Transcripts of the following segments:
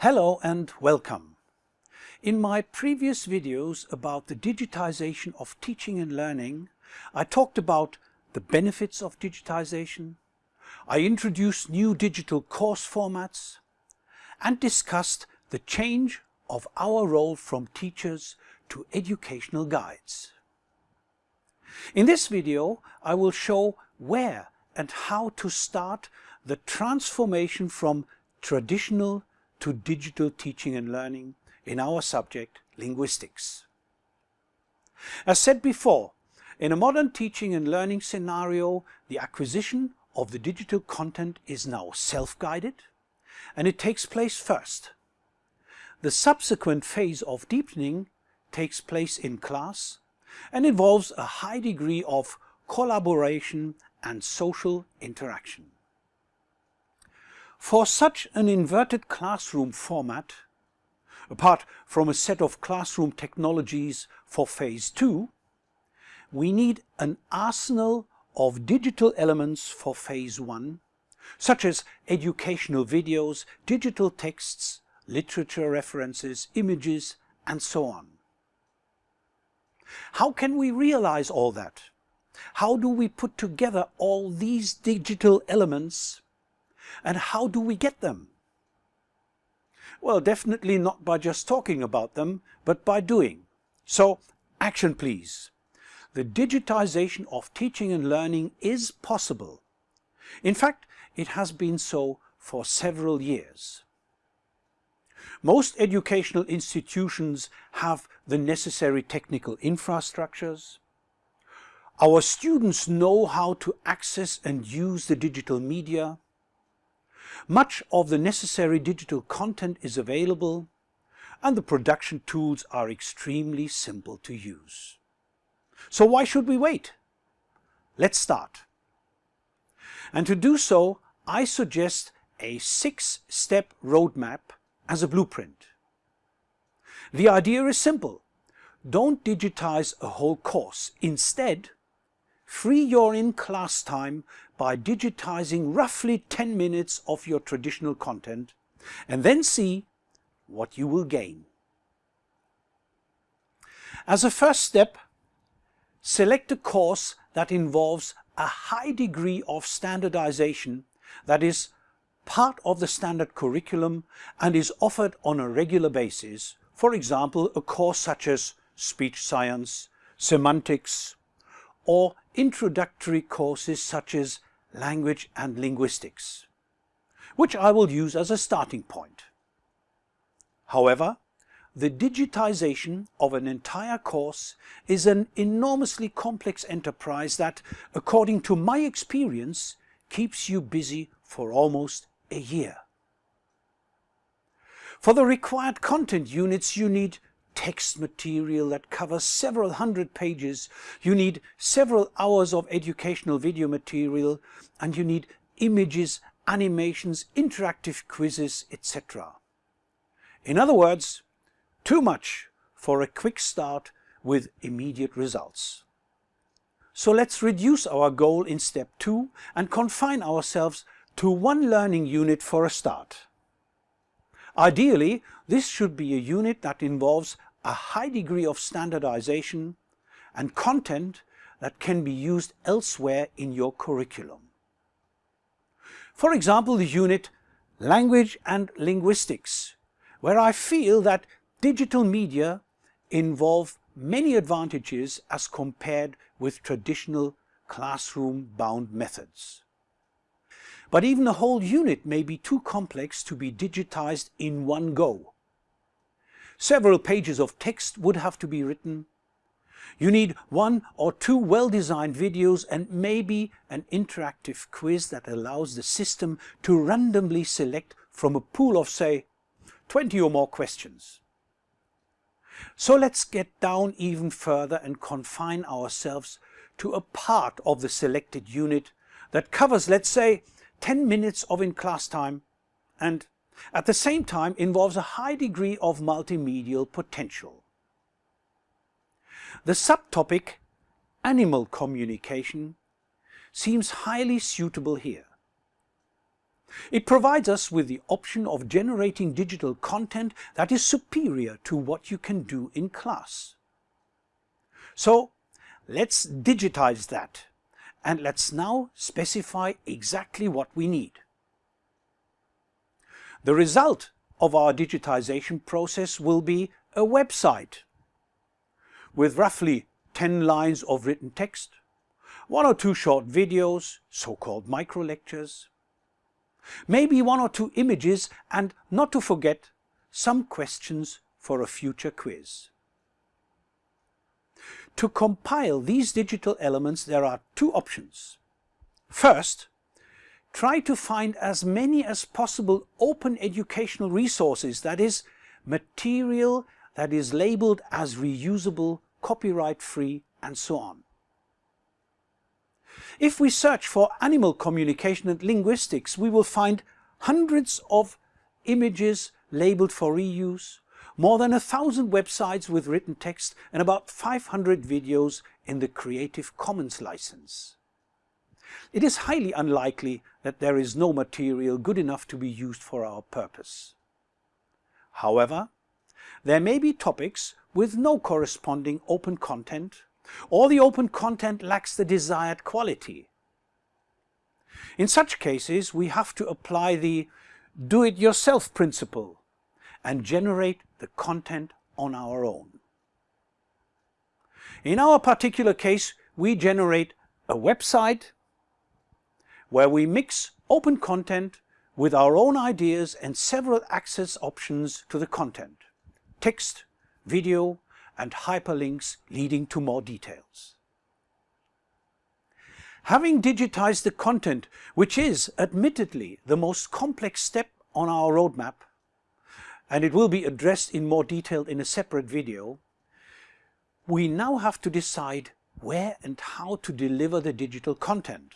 Hello and welcome. In my previous videos about the digitization of teaching and learning, I talked about the benefits of digitization, I introduced new digital course formats and discussed the change of our role from teachers to educational guides. In this video I will show where and how to start the transformation from traditional to digital teaching and learning in our subject, linguistics. As said before, in a modern teaching and learning scenario, the acquisition of the digital content is now self-guided and it takes place first. The subsequent phase of deepening takes place in class and involves a high degree of collaboration and social interaction. For such an inverted classroom format, apart from a set of classroom technologies for phase two, we need an arsenal of digital elements for phase one, such as educational videos, digital texts, literature references, images, and so on. How can we realize all that? How do we put together all these digital elements and how do we get them? Well, definitely not by just talking about them, but by doing. So, action please. The digitization of teaching and learning is possible. In fact, it has been so for several years. Most educational institutions have the necessary technical infrastructures. Our students know how to access and use the digital media. Much of the necessary digital content is available and the production tools are extremely simple to use. So why should we wait? Let's start. And to do so, I suggest a six-step roadmap as a blueprint. The idea is simple. Don't digitize a whole course. Instead, free your in-class time by digitizing roughly 10 minutes of your traditional content and then see what you will gain. As a first step, select a course that involves a high degree of standardization that is part of the standard curriculum and is offered on a regular basis. For example, a course such as speech science, semantics, or introductory courses such as language and linguistics, which I will use as a starting point. However, the digitization of an entire course is an enormously complex enterprise that, according to my experience, keeps you busy for almost a year. For the required content units you need text material that covers several hundred pages, you need several hours of educational video material, and you need images, animations, interactive quizzes, etc. In other words, too much for a quick start with immediate results. So let's reduce our goal in step two and confine ourselves to one learning unit for a start. Ideally, this should be a unit that involves a high degree of standardization and content that can be used elsewhere in your curriculum. For example, the unit Language and Linguistics, where I feel that digital media involve many advantages as compared with traditional classroom-bound methods. But even a whole unit may be too complex to be digitized in one go. Several pages of text would have to be written. You need one or two well-designed videos and maybe an interactive quiz that allows the system to randomly select from a pool of, say, 20 or more questions. So let's get down even further and confine ourselves to a part of the selected unit that covers, let's say, 10 minutes of in-class time and at the same time involves a high degree of multimedial potential. The subtopic animal communication seems highly suitable here. It provides us with the option of generating digital content that is superior to what you can do in class. So let's digitize that and let's now specify exactly what we need. The result of our digitization process will be a website with roughly 10 lines of written text, one or two short videos, so-called micro lectures, maybe one or two images and not to forget some questions for a future quiz. To compile these digital elements there are two options. First, try to find as many as possible open educational resources, that is, material that is labeled as reusable, copyright-free and so on. If we search for animal communication and linguistics, we will find hundreds of images labeled for reuse, more than a thousand websites with written text and about 500 videos in the Creative Commons license. It is highly unlikely that there is no material good enough to be used for our purpose. However, there may be topics with no corresponding open content or the open content lacks the desired quality. In such cases, we have to apply the do-it-yourself principle and generate the content on our own. In our particular case, we generate a website where we mix open content with our own ideas and several access options to the content, text, video, and hyperlinks leading to more details. Having digitized the content, which is admittedly the most complex step on our roadmap, and it will be addressed in more detail in a separate video, we now have to decide where and how to deliver the digital content.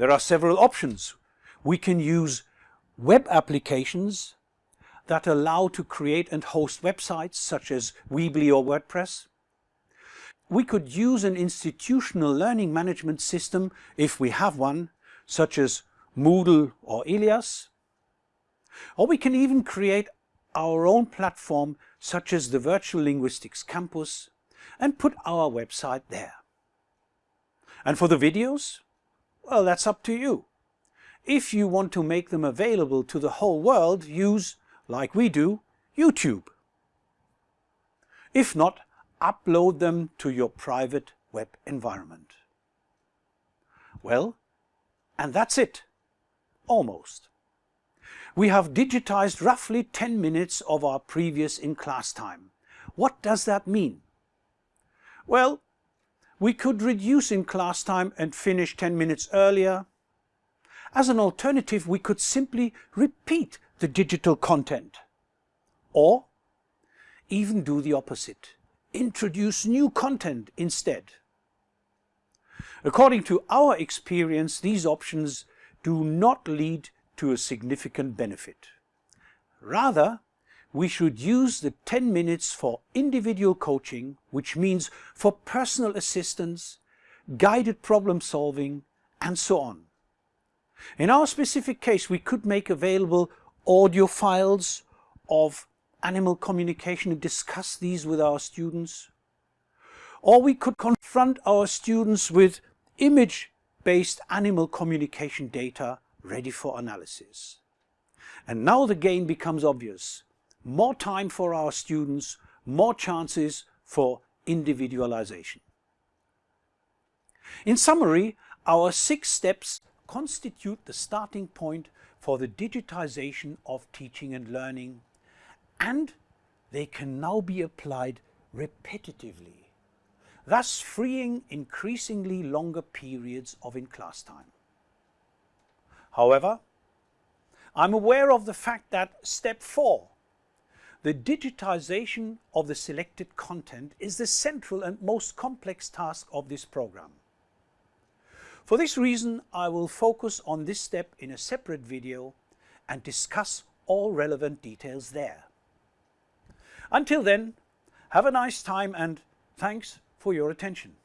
There are several options. We can use web applications that allow to create and host websites such as Weebly or WordPress. We could use an institutional learning management system if we have one, such as Moodle or Ilias. Or we can even create our own platform such as the Virtual Linguistics Campus and put our website there. And for the videos? Well, that's up to you. If you want to make them available to the whole world, use like we do, YouTube. If not, upload them to your private web environment. Well, and that's it. Almost. We have digitized roughly 10 minutes of our previous in-class time. What does that mean? Well, we could reduce in-class time and finish 10 minutes earlier. As an alternative, we could simply repeat the digital content. Or even do the opposite, introduce new content instead. According to our experience, these options do not lead to a significant benefit. Rather, we should use the 10 minutes for individual coaching, which means for personal assistance, guided problem solving, and so on. In our specific case, we could make available audio files of animal communication and discuss these with our students. Or we could confront our students with image-based animal communication data ready for analysis. And now the gain becomes obvious. More time for our students, more chances for individualization. In summary, our six steps constitute the starting point for the digitization of teaching and learning and they can now be applied repetitively, thus freeing increasingly longer periods of in-class time. However, I'm aware of the fact that step four, the digitization of the selected content is the central and most complex task of this program. For this reason, I will focus on this step in a separate video and discuss all relevant details there. Until then, have a nice time and thanks for your attention.